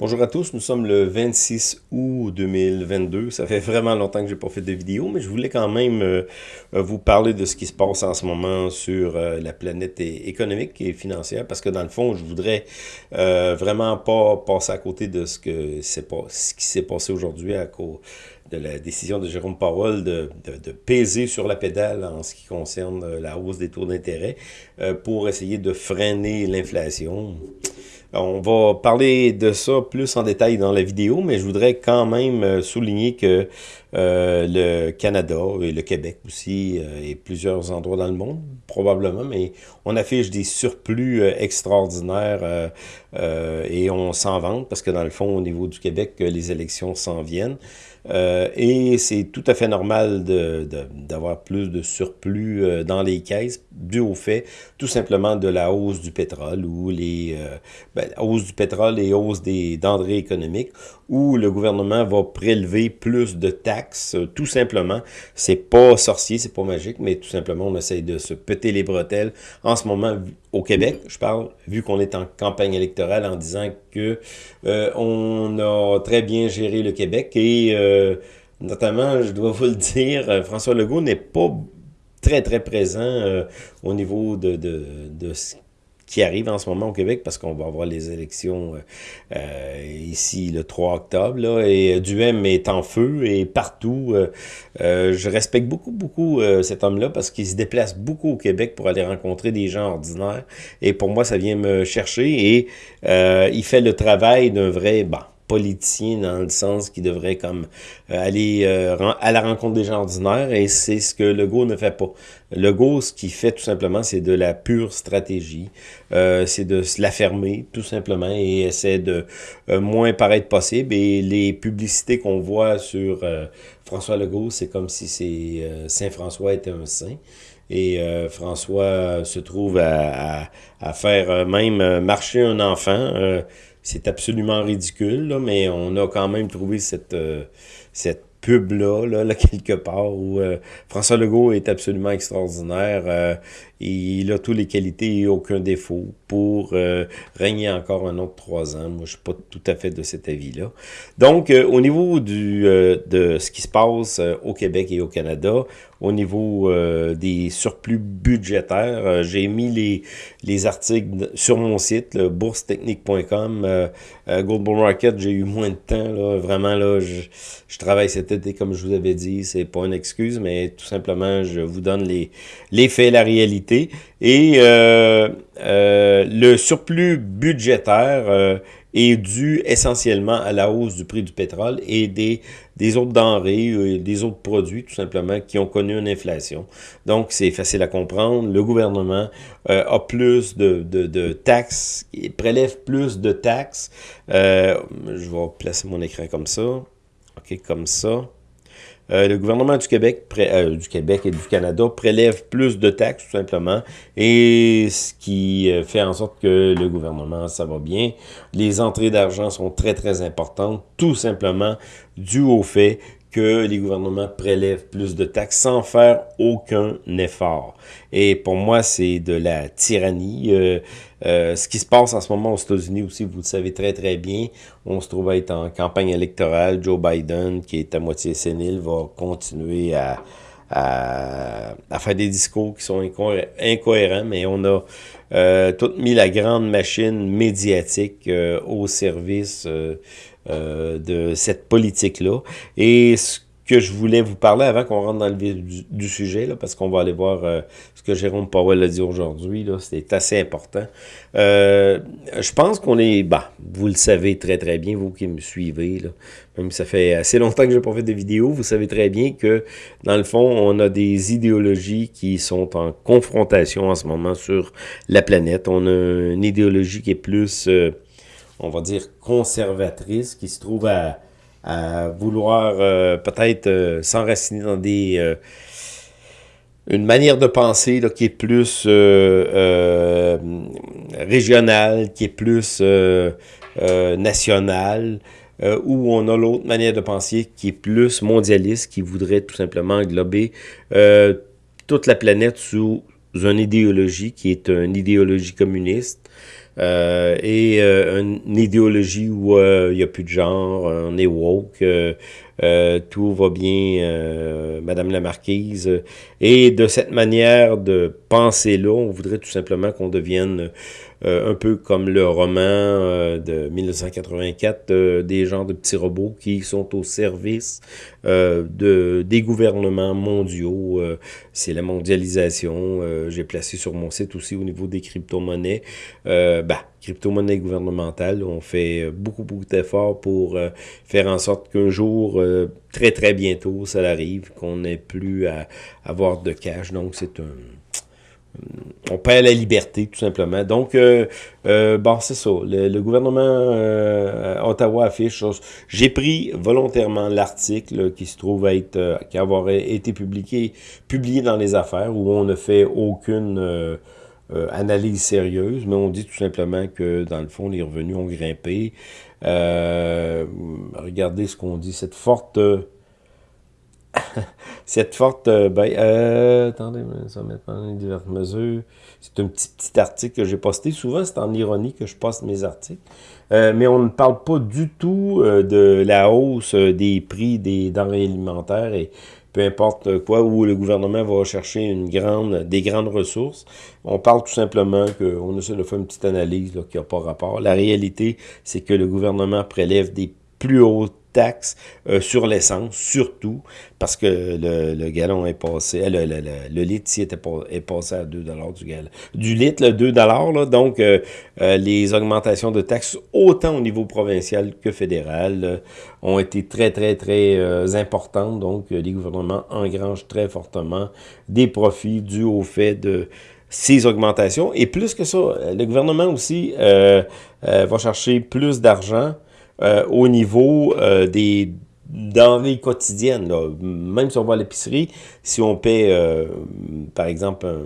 Bonjour à tous, nous sommes le 26 août 2022. Ça fait vraiment longtemps que j'ai pas fait de vidéo, mais je voulais quand même euh, euh, vous parler de ce qui se passe en ce moment sur euh, la planète économique et financière, parce que dans le fond, je voudrais vraiment pas passer à côté de ce, que pas, qui s'est passé aujourd'hui à cause de la décision de Jérôme Powell de, de, de, peser sur la pédale en ce qui concerne la hausse des taux d'intérêt pour essayer de freiner l'inflation. On va parler de ça plus en détail dans la vidéo, mais je voudrais quand même euh, souligner que euh, le Canada et le Québec aussi, euh, et plusieurs endroits dans le monde, probablement, mais on affiche des surplus extraordinaires et on s'en vante parce que dans le fond, au niveau du Québec, les élections s'en viennent. Euh, et c'est tout à fait normal d'avoir plus de surplus euh, dans les caisses dû au fait tout simplement de la hausse du pétrole ou les euh, ben, hausse du pétrole et hausse des denrées économiques où le gouvernement va prélever plus de taxes tout simplement. C'est pas sorcier, c'est pas magique, mais tout simplement on essaye de se péter les bretelles en ce moment au Québec, je parle, vu qu'on est en campagne électorale en disant que on a très bien géré le Québec et euh, notamment, je dois vous le dire, euh, François Legault n'est pas très, très présent euh, au niveau de, de, de ce qui arrive en ce moment au Québec parce qu'on va avoir les élections ici le 3 octobre là, et Duhem est en feu et partout. je respecte beaucoup, beaucoup cet homme-là parce qu'il se déplace beaucoup au Québec pour aller rencontrer des gens ordinaires et pour moi, ça vient me chercher et il fait le travail d'un vrai... Bah, politicien dans le sens qu'il devrait comme euh, aller euh, à la rencontre des gens ordinaires et c'est ce que Legault ne fait pas. Legault, ce qu'il fait tout simplement, c'est de la pure stratégie. Euh, c'est de se la fermer tout simplement et essaie de moins paraître possible. Et les publicités qu'on voit sur François Legault, c'est comme si c'est Saint-François était un saint. Et François se trouve à, à, à faire même marcher un enfant c'est absolument ridicule, là, mais on a quand même trouvé cette, euh, cette pub-là, là, quelque part, où euh, François Legault est absolument extraordinaire. Euh, il a toutes les qualités et aucun défaut pour euh, régner encore un autre trois ans. Moi, je suis pas tout à fait de cet avis-là. Donc, au niveau du, de ce qui se passe au Québec et au Canada, au niveau des surplus budgétaires, j'ai mis les, les articles sur mon site, boursetechnique.com. Gold Bull j'ai eu moins de temps. Là, vraiment, là, je, je travaille cette et comme je vous avais dit, c'est pas une excuse, mais tout simplement, je vous donne les, les faits, la réalité. Et euh, euh, le surplus budgétaire euh, est dû essentiellement à la hausse du prix du pétrole et des, autres denrées, des autres produits, tout simplement, qui ont connu une inflation. Donc, c'est facile à comprendre. Le gouvernement a plus de, taxes, il prélève plus de taxes. je vais placer mon écran comme ça comme ça. Euh, le gouvernement du Québec, euh, du Québec et du Canada prélève plus de taxes, tout simplement, et ce qui euh, fait en sorte que le gouvernement, ça va bien. Les entrées d'argent sont très, très importantes, tout simplement dû au fait que les gouvernements prélèvent plus de taxes sans faire aucun effort. Et pour moi, c'est de la tyrannie. Euh, euh, ce qui se passe en ce moment aux États-Unis aussi, vous le savez très très bien, on se trouve à être en campagne électorale. Joe Biden, qui est à moitié sénile, va continuer à, à, faire des discours qui sont incohérents, mais on a euh, tout mis la grande machine médiatique euh, au service euh, de cette politique-là. Et ce que je voulais vous parler avant qu'on rentre dans le vif du, sujet, là, parce qu'on va aller voir euh, ce que Jérôme Powell a dit aujourd'hui, c'est assez important. Euh, je pense qu'on est, bah, vous le savez très très bien, vous qui me suivez, là, même ça fait assez longtemps que je n'ai pas fait de vidéo, vous savez très bien que, dans le fond, on a des idéologies qui sont en confrontation en ce moment sur la planète. On a une idéologie qui est plus on va dire, conservatrice qui se trouve à, vouloir euh, peut-être euh, s'enraciner dans des euh, une manière de penser qui est plus régionale, qui est plus nationale, où on a l'autre manière de penser qui est plus mondialiste, qui voudrait tout simplement englober toute la planète sous une idéologie qui est une idéologie communiste, et une idéologie où il n'y a plus de genre, on est woke, tout va bien, Madame la Marquise. Et de cette manière de penser-là, on voudrait tout simplement qu'on devienne euh, un peu comme le roman euh, de 1984, euh, des genres de petits robots qui sont au service de, des gouvernements mondiaux. C'est la mondialisation. J'ai placé sur mon site aussi au niveau des crypto-monnaies. bah, crypto-monnaie gouvernementale. On fait beaucoup, beaucoup d'efforts pour faire en sorte qu'un jour, très, très bientôt, ça arrive, qu'on n'ait plus à avoir de cash. Donc, c'est un on perd la liberté, tout simplement. Donc, euh, euh, bon, c'est ça. Le, gouvernement euh, Ottawa affiche... J'ai pris volontairement l'article qui se trouve être... qui avoir été publié, publié dans les affaires, où on ne fait aucune analyse sérieuse, mais on dit tout simplement que, dans le fond, les revenus ont grimpé. regardez ce qu'on dit. Cette forte cette forte... Euh, ben, euh, attendez, ça va diverses mesures. C'est un petit, petit article que j'ai posté. Souvent, c'est en ironie que je poste mes articles. Euh, mais on ne parle pas du tout de la hausse des prix des denrées alimentaires et peu importe quoi, où le gouvernement va chercher une grande, des grandes ressources. On parle tout simplement qu'on essaie de faire une petite analyse qui n'a pas rapport. La réalité, c'est que le gouvernement prélève des plus hautes taxe euh, sur l'essence, surtout, parce que le, le gallon est passé, euh, le, le, le litre était est passé à 2 du gallon. Du litre, le 2 là, donc euh, les augmentations de taxes, autant au niveau provincial que fédéral, ont été très, très, très importantes. Donc, les gouvernements engrangent très fortement des profits dus au fait de ces augmentations. Et plus que ça, le gouvernement aussi va chercher plus d'argent euh, au niveau euh, des denrées quotidiennes. Là. Même si on va à l'épicerie, si on paie, euh, par exemple, un,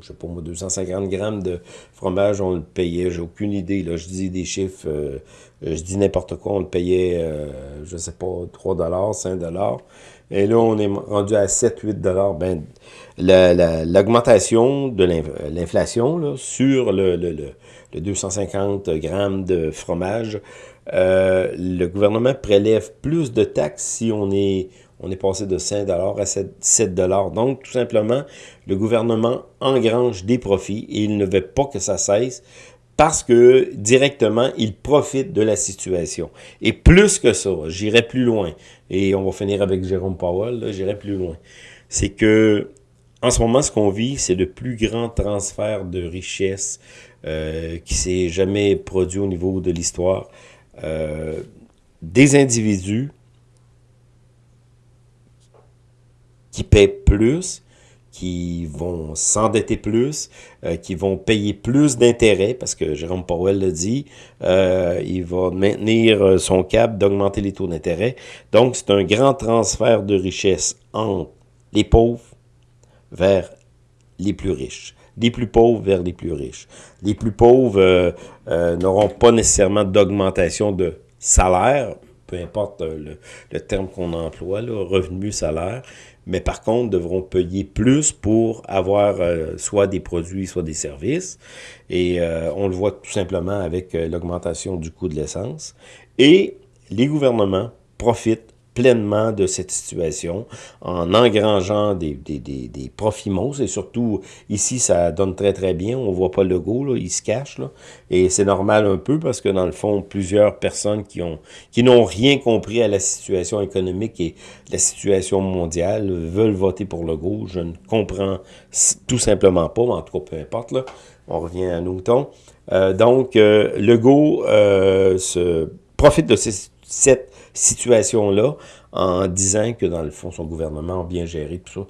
je sais pas moi, 250 grammes de fromage, on le payait, j'ai aucune idée, là, je dis des chiffres, je dis n'importe quoi, on le payait, je sais pas, 3 dollars, 5 dollars, et là, on est rendu à 7, 8 dollars. Ben, l'augmentation de l'inflation sur le, le, le, 250 grammes de fromage euh, le gouvernement prélève plus de taxes si on est, on est passé de 5 à 7, 7 Donc, tout simplement, le gouvernement engrange des profits et il ne veut pas que ça cesse parce que directement, il profite de la situation. Et plus que ça, j'irai plus loin, et on va finir avec Jérôme Powell, j'irai plus loin, c'est que en ce moment, ce qu'on vit, c'est le plus grand transfert de richesse euh, qui s'est jamais produit au niveau de l'histoire. Euh, des individus qui paient plus, qui vont s'endetter plus, euh, qui vont payer plus d'intérêts, parce que Jérôme Powell l'a dit, euh, il va maintenir son cap d'augmenter les taux d'intérêt. Donc, c'est un grand transfert de richesse entre les pauvres vers les plus riches des plus pauvres vers les plus riches. Les plus pauvres euh, euh, n'auront pas nécessairement d'augmentation de salaire, peu importe euh, le, terme qu'on emploie, là, revenu, salaire, mais par contre devront payer plus pour avoir soit des produits, soit des services. Et on le voit tout simplement avec l'augmentation du coût de l'essence. Et les gouvernements profitent pleinement de cette situation en engrangeant des, des, des, profits monstres. Et surtout, ici, ça donne très, très bien. On voit pas le logo, là, il se cache. Là. Et c'est normal un peu parce que, dans le fond, plusieurs personnes qui ont qui n'ont rien compris à la situation économique et la situation mondiale veulent voter pour le. Je ne comprends tout simplement pas, mais en tout cas, peu importe. Là. On revient à nos moutons. Euh, donc, euh, Legault euh, se profite de cette situation-là en disant que, dans le fond, son gouvernement a bien géré tout ça.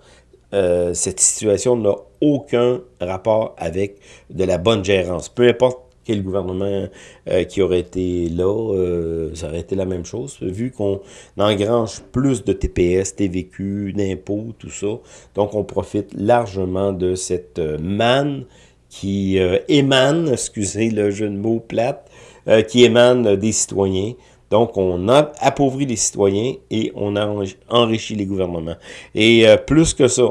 Euh, cette situation n'a aucun rapport avec de la bonne gérance. Peu importe quel gouvernement euh, qui aurait été là, euh, ça aurait été la même chose, vu qu'on engrange plus de TPS, TVQ, d'impôts, tout ça. Donc, on profite largement de cette manne qui émane, excusez le jeu de mots plate, qui émane des citoyens. Donc, on a appauvri les citoyens et on a enrichi les gouvernements. Et euh, plus que ça,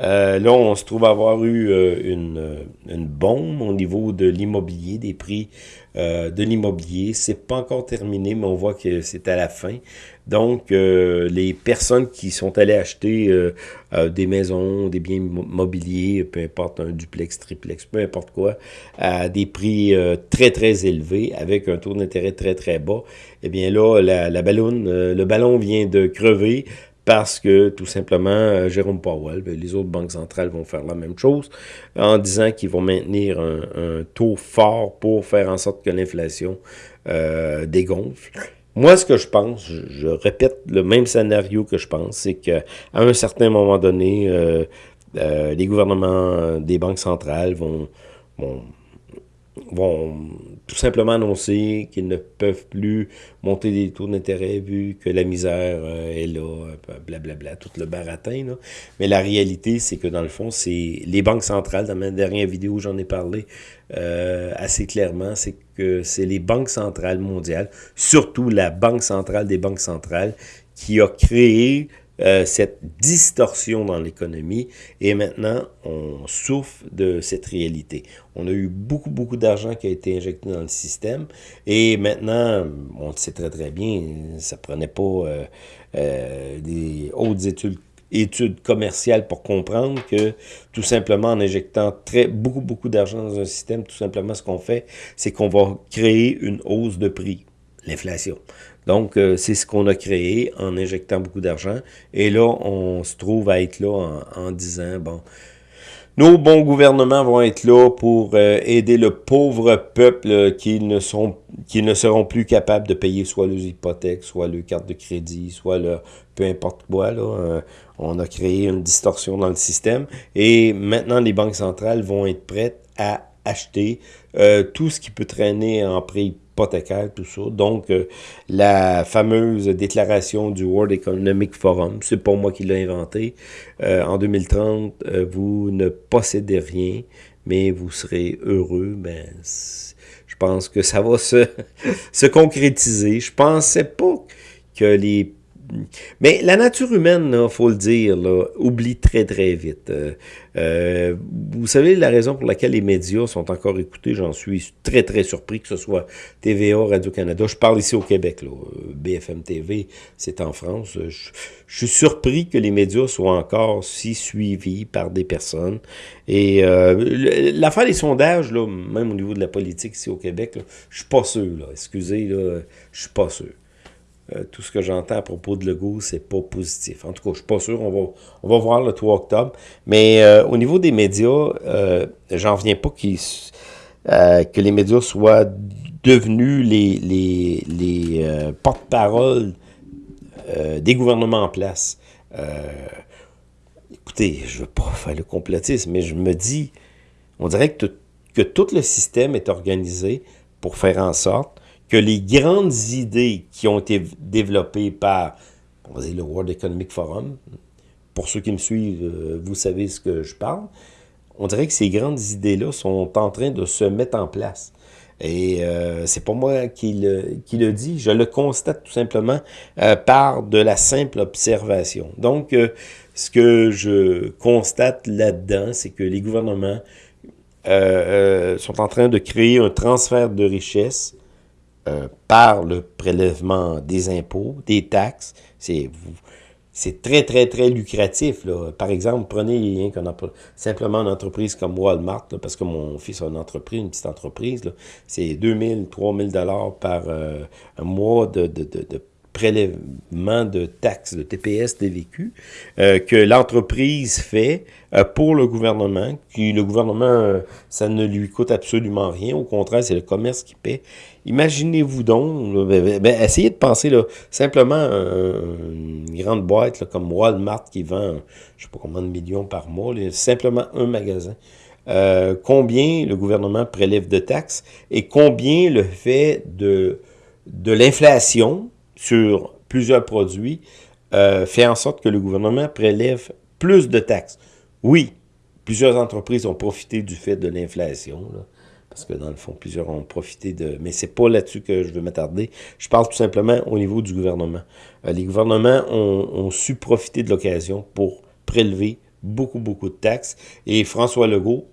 Euh, là, on se trouve avoir eu euh, une, une, bombe au niveau de l'immobilier, des prix euh, de l'immobilier. C'est pas encore terminé, mais on voit que c'est à la fin. Donc, les personnes qui sont allées acheter des maisons, des biens mobiliers, peu importe un duplex, triplex, peu importe quoi, à des prix très, très élevés, avec un taux d'intérêt très, très bas, eh bien là, la, la le ballon vient de crever parce que tout simplement, euh, Jérôme Powell, ben, les autres banques centrales vont faire la même chose en disant qu'ils vont maintenir un, taux fort pour faire en sorte que l'inflation euh, dégonfle. Moi, ce que je pense, je, répète le même scénario que je pense, c'est qu'à un certain moment donné, euh, les gouvernements des banques centrales vont, vont vont tout simplement annoncer qu'ils ne peuvent plus monter des taux d'intérêt vu que la misère euh, est là, blablabla, bla, bla, tout le baratin. Là. Mais la réalité, c'est que dans le fond, c'est les banques centrales, dans ma dernière vidéo, j'en ai parlé euh, assez clairement, c'est que c'est les banques centrales mondiales, surtout la Banque centrale des banques centrales, qui a créé euh, cette distorsion dans l'économie et maintenant on souffre de cette réalité. On a eu beaucoup, beaucoup d'argent qui a été injecté dans le système et maintenant, on le sait très très bien, ça prenait pas euh, euh, des hautes études études commerciales pour comprendre que tout simplement en injectant très beaucoup beaucoup d'argent dans un système, tout simplement ce qu'on fait, c'est qu'on va créer une hausse de prix, l'inflation. Donc, euh, c'est ce qu'on a créé en injectant beaucoup d'argent. Et là, on se trouve à être là en, disant, bon, nos bons gouvernements vont être là pour euh, aider le pauvre peuple qui ne sont qui ne seront plus capables de payer soit leurs hypothèques, soit leurs cartes de crédit, soit le peu importe quoi. Là, euh, on a créé une distorsion dans le système. Et maintenant, les banques centrales vont être prêtes à acheter tout ce qui peut traîner en prix hypothécaire, tout ça. Donc, euh, la fameuse déclaration du World Economic Forum, c'est pas moi qui l'ai inventé. Euh, en 2030, euh, vous ne possédez rien, mais vous serez heureux. Ben, je pense que ça va se, se concrétiser. Je pensais pas que les mais la nature humaine, il faut le dire, oublie très très vite. Euh, euh, vous savez la raison pour laquelle les médias sont encore écoutés, j'en suis très très surpris, que ce soit TVA, Radio-Canada. Je parle ici au Québec, là. BFM TV, c'est en France. Je, suis surpris que les médias soient encore si suivis par des personnes. Et euh, l'affaire des sondages, même au niveau de la politique ici au Québec, là, je suis pas sûr. Excusez, là, je suis pas sûr. Euh, tout ce que j'entends à propos de Legault, c'est pas positif. En tout cas, je suis pas sûr, on va, on va voir le 3 octobre. Mais euh, au niveau des médias, euh, j'en viens pas que les médias soient devenus les, les, les porte-parole des gouvernements en place. écoutez, je veux pas faire le complotisme, mais je me dis, on dirait que, que tout le système est organisé pour faire en sorte que les grandes idées qui ont été développées par on va le World Economic Forum, pour ceux qui me suivent, euh, vous savez ce que je parle, on dirait que ces grandes idées-là sont en train de se mettre en place. Et euh, c'est pas moi qui le, qui le dit, je le constate tout simplement euh, par de la simple observation. Donc, euh, ce que je constate là-dedans, c'est que les gouvernements sont en train de créer un transfert de richesse euh, par le prélèvement des impôts, des taxes. C'est très, très, très lucratif. Là. Par exemple, prenez simplement une entreprise comme Walmart, parce que mon fils a une entreprise, une petite entreprise. C'est 2000, 3000 dollars par euh, un mois de, de, de, de prélèvement de taxes, de TPS, DVQ, euh, que l'entreprise fait pour le gouvernement, qui le gouvernement, euh, ça ne lui coûte absolument rien, au contraire, c'est le commerce qui paie. Imaginez-vous donc, ben, ben, ben, essayez de penser là, simplement une grande boîte comme Walmart qui vend, je sais pas combien de millions par mois, simplement un magasin. combien le gouvernement prélève de taxes et combien le fait de, de l'inflation, sur plusieurs produits euh, fait en sorte que le gouvernement prélève plus de taxes. Oui, plusieurs entreprises ont profité du fait de l'inflation, parce que dans le fond, plusieurs ont profité de... Mais c'est pas là-dessus que je veux m'attarder. Je parle tout simplement au niveau du gouvernement. Euh, les gouvernements ont, ont su profiter de l'occasion pour prélever beaucoup, beaucoup de taxes. Et François Legault,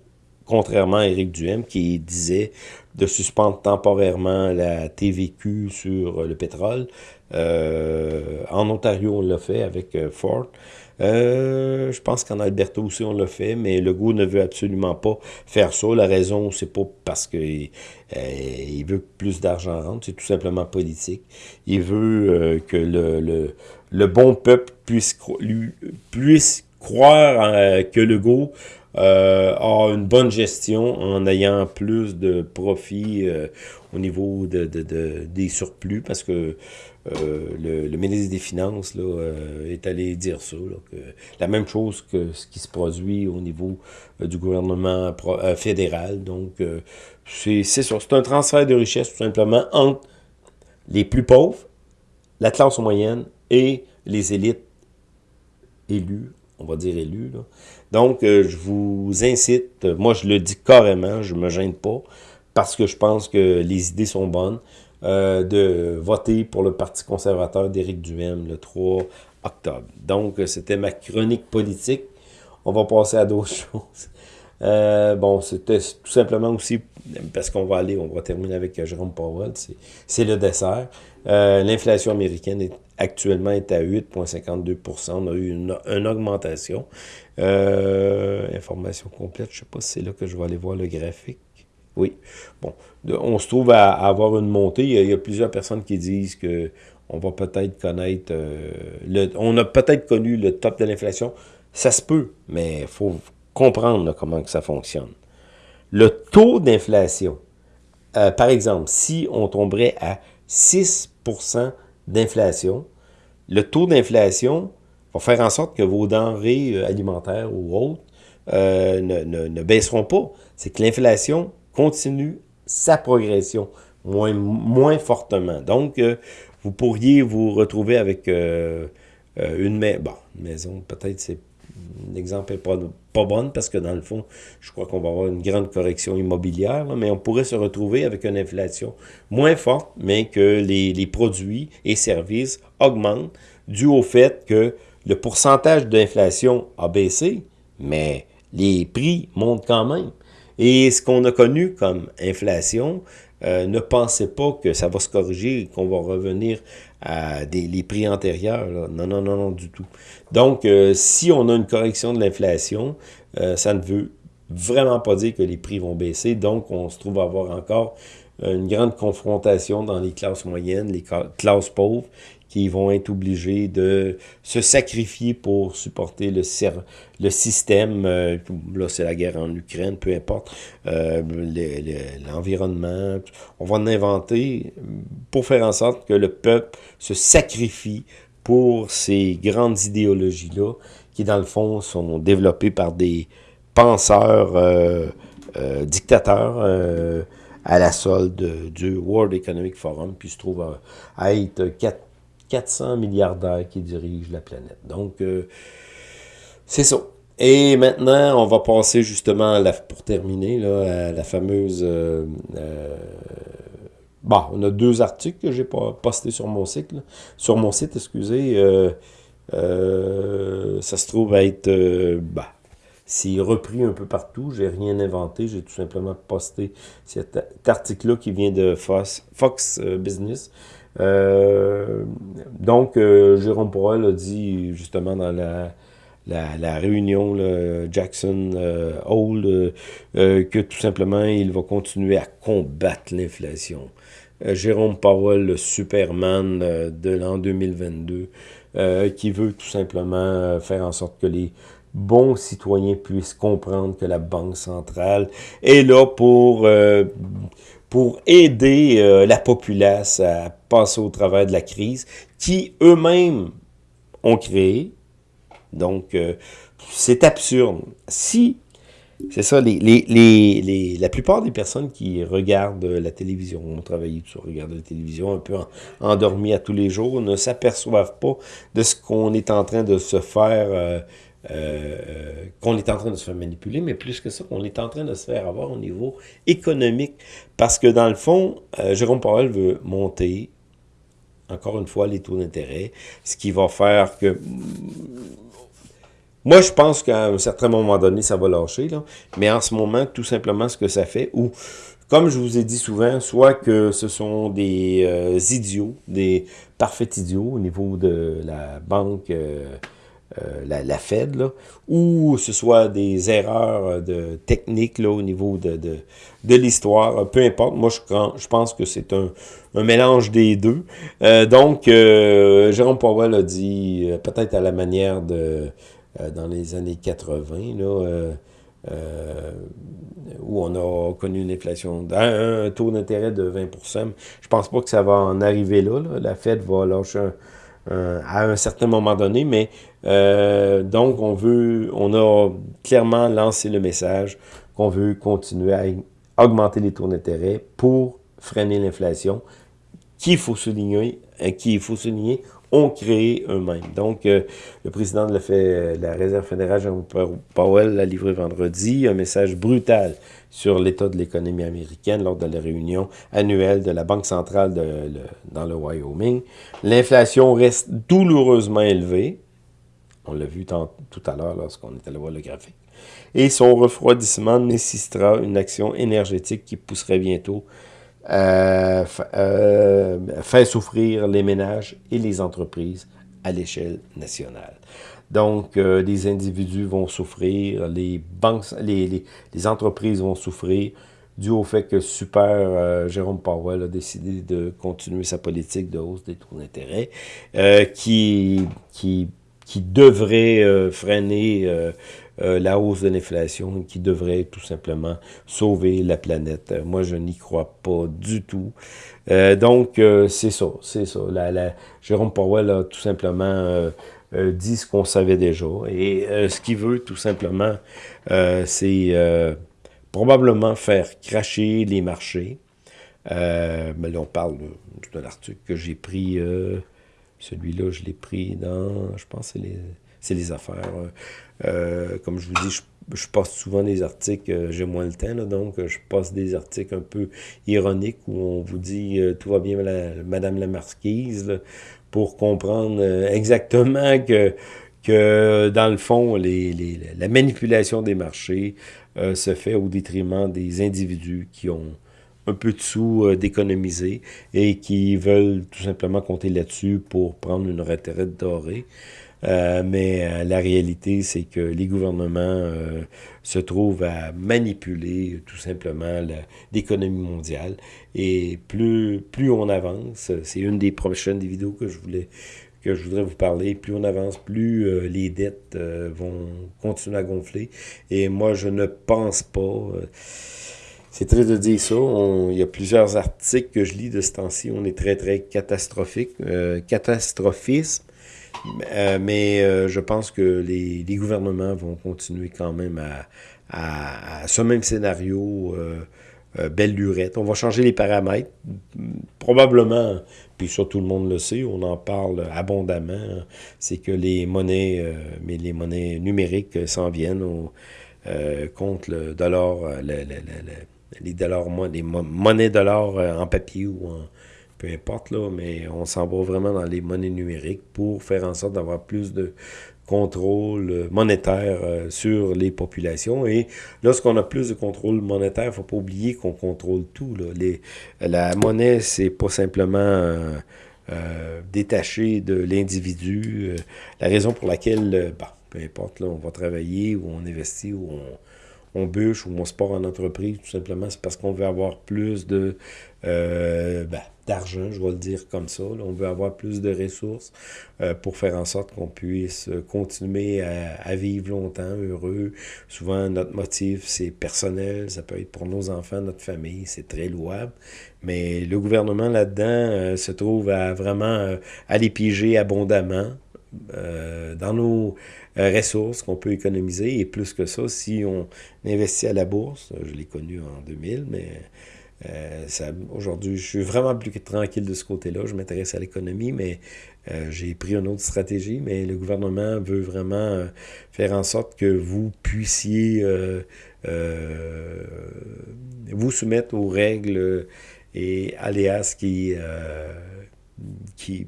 contrairement à Éric Duhem, qui disait de suspendre temporairement la TVQ sur le pétrole, euh, en Ontario, on l'a fait avec euh, Ford. Euh, je pense qu'en Alberta aussi, on l'a fait, mais le goût ne veut absolument pas faire ça. La raison, c'est pas parce qu'il il veut plus d'argent rentre, c'est tout simplement politique. Il veut que le, bon peuple puisse, puisse croire que le goût euh, a une bonne gestion en ayant plus de profits euh, au niveau de, de, des surplus parce que euh, le, ministre des Finances là, euh, est allé dire ça, la même chose que ce qui se produit au niveau du gouvernement fédéral. Donc, c'est c'est un transfert de richesse tout simplement entre les plus pauvres, la classe moyenne et les élites élues on va dire élu. Donc, euh, je vous incite, moi je le dis carrément, je me gêne pas, parce que je pense que les idées sont bonnes, euh, de voter pour le Parti conservateur d'Éric Duhem le 3 octobre. Donc, c'était ma chronique politique. On va passer à d'autres choses. Euh, bon, c'était tout simplement aussi, parce qu'on va aller, on va terminer avec Jérôme Powell, c'est le dessert. L'inflation américaine est actuellement est à 8,52% On a eu une, augmentation. Euh, information complète, je ne sais pas si c'est là que je vais aller voir le graphique. Oui. Bon, on se trouve à, avoir une montée. Il y, a, plusieurs personnes qui disent que on va peut-être connaître... Euh, le, on a peut-être connu le top de l'inflation. Ça se peut, mais il faut comprendre comment ça fonctionne. Le taux d'inflation, euh, par exemple, si on tomberait à 6% d'inflation, le taux d'inflation va faire en sorte que vos denrées euh, alimentaires ou autres euh, ne, baisseront pas. C'est que l'inflation continue sa progression moins, fortement. Donc, vous pourriez vous retrouver avec une, maison, peut-être c'est l'exemple n'est pas, pas bonne parce que dans le fond, je crois qu'on va avoir une grande correction immobilière, mais on pourrait se retrouver avec une inflation moins forte, mais que les, les produits et services augmentent dû au fait que le pourcentage d'inflation a baissé, mais les prix montent quand même. Et ce qu'on a connu comme inflation, euh, ne pensez pas que ça va se corriger, qu'on va revenir à des, les prix antérieurs. Non, non, non, non, du tout. Donc, euh, si on a une correction de l'inflation, euh, ça ne veut vraiment pas dire que les prix vont baisser. Donc, on se trouve à avoir encore une grande confrontation dans les classes moyennes, les classes pauvres, qui vont être obligés de se sacrifier pour supporter le, le système, euh, là c'est la guerre en Ukraine, peu importe, euh, l'environnement, on va en inventer pour faire en sorte que le peuple se sacrifie pour ces grandes idéologies-là, qui dans le fond sont développées par des penseurs euh, dictateurs, à la solde du World Economic Forum, puis se trouve à, être 400 milliardaires qui dirigent la planète. Donc, euh, c'est ça. Et maintenant, on va passer justement, pour terminer, à la fameuse... Euh, euh, bon, on a deux articles que j'ai postés sur mon site. Sur mon site, excusez. ça se trouve être... bah, c'est repris un peu partout. J'ai rien inventé. J'ai tout simplement posté cet, article-là qui vient de Fox Business. Euh, donc, euh, Jérôme Powell a dit justement dans la, réunion Jackson euh, Hole que tout simplement il va continuer à combattre l'inflation. Jérôme Powell, le Superman de l'an 2022, qui veut tout simplement faire en sorte que les bons citoyens puissent comprendre que la Banque centrale est là pour pour aider euh, la populace à passer au travers de la crise, qui eux-mêmes ont créé. Donc, euh, c'est absurde. Si, c'est ça, la plupart des personnes qui regardent la télévision, ont travaillé sur regarder la télévision un peu endormis à tous les jours, ne s'aperçoivent pas de ce qu'on est en train de se faire... Euh, euh, qu'on est en train de se faire manipuler, mais plus que ça, qu'on est en train de se faire avoir au niveau économique. Parce que dans le fond, euh, Jérôme Powell veut monter, encore une fois, les taux d'intérêt, ce qui va faire que moi, je pense qu'à un certain moment donné, ça va lâcher, là. mais en ce moment, tout simplement, ce que ça fait, ou comme je vous ai dit souvent, soit que ce sont des idiots, des parfaits idiots au niveau de la banque, euh, euh, la, Fed, là, ou ce soit des erreurs de technique là, au niveau de, de, de l'histoire, peu importe. Moi, je, pense que c'est un, un, mélange des deux. donc, Jérôme Powell a dit, peut-être à la manière de euh, dans les années 80, là, euh, euh, où on a connu une inflation, un, taux d'intérêt de 20% Je pense pas que ça va en arriver là. La Fed va lâcher à un certain moment donné, mais donc on veut, on a clairement lancé le message qu'on veut continuer à augmenter les taux d'intérêt pour freiner l'inflation, qu'il faut souligner, qu'il faut souligner, ont créé eux-mêmes. Donc, euh, le président de la, Réserve fédérale, Jean Powell, a livré vendredi un message brutal sur l'état de l'économie américaine lors de la réunion annuelle de la Banque centrale dans le Wyoming. L'inflation reste douloureusement élevée. On l'a vu tout à l'heure lorsqu'on est allé voir le graphique. Et son refroidissement nécessitera une action énergétique qui pousserait bientôt euh, euh, fait souffrir les ménages et les entreprises à l'échelle nationale. Donc, euh, les individus vont souffrir, les banques, les, les, entreprises vont souffrir, dû au fait que Super euh, Jérôme Powell a décidé de continuer sa politique de hausse des taux d'intérêt, qui, qui, qui devrait freiner euh, la hausse de l'inflation qui devrait tout simplement sauver la planète. Euh, moi, je n'y crois pas du tout. Euh, donc, c'est ça, c'est ça. Jérôme Powell a tout simplement dit ce qu'on savait déjà. Et ce qu'il veut, tout simplement, c'est probablement faire cracher les marchés. mais là, on parle de, l'article que j'ai pris... Celui-là, je l'ai pris dans, je pense, c'est les, c'est les affaires. Euh, comme je vous dis, je, poste souvent des articles, euh, j'ai moins le temps, donc euh, je poste des articles un peu ironiques où on vous dit tout va bien, Madame la Marquise, pour comprendre exactement que, que, dans le fond, les, les, la manipulation des marchés se fait au détriment des individus qui ont un peu de sous d'économiser et qui veulent tout simplement compter là-dessus pour prendre une retraite dorée. Euh, mais euh, la réalité, c'est que les gouvernements euh, se trouvent à manipuler tout simplement l'économie mondiale. Et plus, plus on avance, c'est une des prochaines vidéos que je voulais que je voudrais vous parler, plus on avance, plus les dettes vont continuer à gonfler. Et moi, je ne pense pas... c'est triste de dire ça. il y a plusieurs articles que je lis de ce temps-ci. On est très, très catastrophique. catastrophisme. Euh, mais euh, je pense que les, gouvernements vont continuer quand même à, ce même scénario, euh, belle lurette. On va changer les paramètres, probablement, puis ça tout le monde le sait, on en parle abondamment, c'est que les monnaies, mais les monnaies numériques s'en viennent contre le dollar, les dollars, les monnaies dollars en papier ou en peu importe, là, mais on s'en va vraiment dans les monnaies numériques pour faire en sorte d'avoir plus de contrôle monétaire euh, sur les populations. Et lorsqu'on a plus de contrôle monétaire, il ne faut pas oublier qu'on contrôle tout. Là. Les, la monnaie, c'est pas simplement euh, euh, détaché de l'individu. la raison pour laquelle, bah, peu importe, là, on va travailler ou on investit ou on, on bûche ou on sport en entreprise, tout simplement, c'est parce qu'on veut avoir plus de... Ben, d'argent, je vais le dire comme ça. On veut avoir plus de ressources euh, pour faire en sorte qu'on puisse continuer à, vivre longtemps, heureux. Souvent, notre motif, c'est personnel, ça peut être pour nos enfants, notre famille, c'est très louable. Mais le gouvernement là-dedans euh, se trouve à vraiment euh, aller piger abondamment dans nos ressources qu'on peut économiser. Et plus que ça, si on investit à la bourse, je l'ai connu en 2000, mais euh, Aujourd'hui, je suis vraiment plus tranquille de ce côté-là. Je m'intéresse à l'économie, mais euh, j'ai pris une autre stratégie. Mais le gouvernement veut vraiment euh, faire en sorte que vous puissiez euh, vous soumettre aux règles et aléas qui, qui,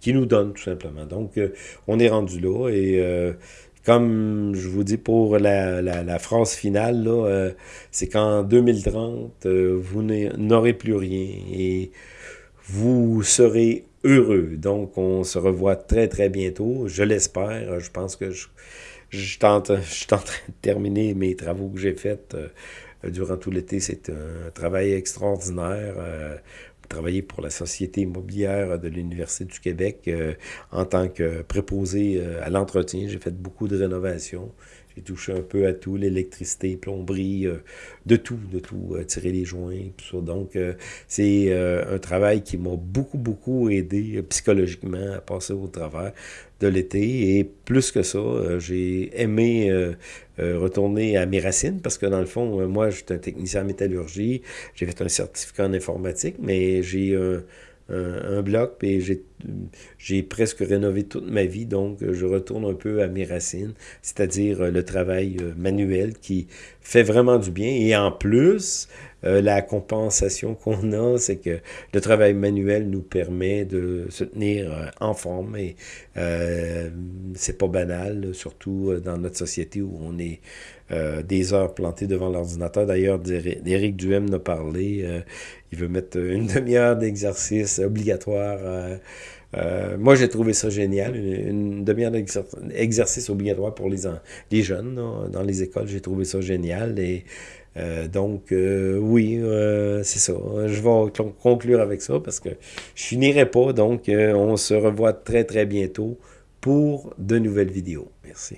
qui nous donnent, tout simplement. Donc, on est rendu là et comme je vous dis pour la, la, phrase finale, euh, c'est qu'en 2030, euh, vous n'aurez plus rien et vous serez heureux. Donc, on se revoit très, très bientôt. Je l'espère. Je pense que je, je, tente, suis en train de terminer mes travaux que j'ai faits euh, durant tout l'été. C'est un travail extraordinaire travaillé pour la Société immobilière de l'Université du Québec euh, en tant que préposé euh, à l'entretien. J'ai fait beaucoup de rénovations. J'ai touché un peu à tout, l'électricité, plomberie, euh, de tout, de tout, tirer les joints, tout ça. Donc, c'est un travail qui m'a beaucoup, beaucoup aidé psychologiquement à passer au travers de l'été. Et plus que ça, euh, j'ai aimé euh, euh, retourner à mes racines parce que dans le fond, moi, je suis un technicien en métallurgie. J'ai fait un certificat en informatique, mais j'ai un, un, bloc et j'ai presque rénové toute ma vie. Donc, je retourne un peu à mes racines, c'est-à-dire le travail manuel qui fait vraiment du bien. Et en plus, euh, la compensation qu'on a, c'est que le travail manuel nous permet de se tenir euh, en forme et euh, c'est pas banal, surtout dans notre société où on est des heures plantées devant l'ordinateur. D'ailleurs, Éric Duhem n'a parlé, il veut mettre une demi-heure d'exercice obligatoire moi, j'ai trouvé ça génial. Une, demi-heure d'exercice obligatoire pour les, les jeunes dans les écoles. J'ai trouvé ça génial. Et euh, donc, euh, oui, euh, c'est ça. Je vais conclure avec ça parce que je finirai pas. Donc, on se revoit très, très bientôt pour de nouvelles vidéos. Merci.